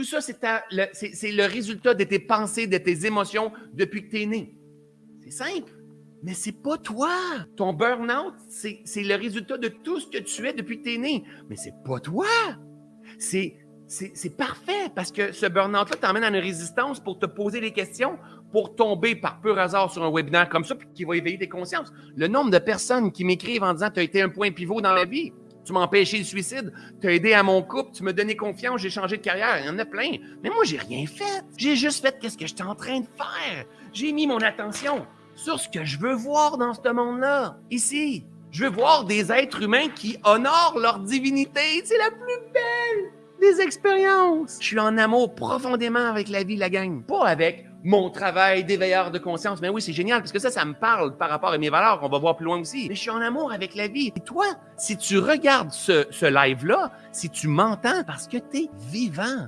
Tout ça, c'est le, résultat de tes pensées, de tes émotions depuis que tu es né. C'est simple. Mais c'est pas toi. Ton burn-out, c'est le résultat de tout ce que tu es depuis que tu es né. Mais c'est pas toi. C'est parfait parce que ce burn-out-là t'emmène à une résistance pour te poser des questions, pour tomber par pur hasard sur un webinaire comme ça, puis qui va éveiller tes consciences. Le nombre de personnes qui m'écrivent en disant Tu as été un point pivot dans la vie, tu m'as empêché suicide, tu as aidé à mon couple, tu m'as donné confiance, j'ai changé de carrière. Il y en a plein. Mais moi, j'ai rien fait. J'ai juste fait ce que j'étais en train de faire. J'ai mis mon attention sur ce que je veux voir dans ce monde-là, ici. Je veux voir des êtres humains qui honorent leur divinité. C'est la plus belle des expériences. Je suis en amour profondément avec la vie, la gang. Pas avec mon travail d'éveilleur de conscience. Mais oui, c'est génial parce que ça, ça me parle par rapport à mes valeurs. On va voir plus loin aussi. Mais je suis en amour avec la vie. Et toi, si tu regardes ce, ce live-là, si tu m'entends parce que tu es vivant,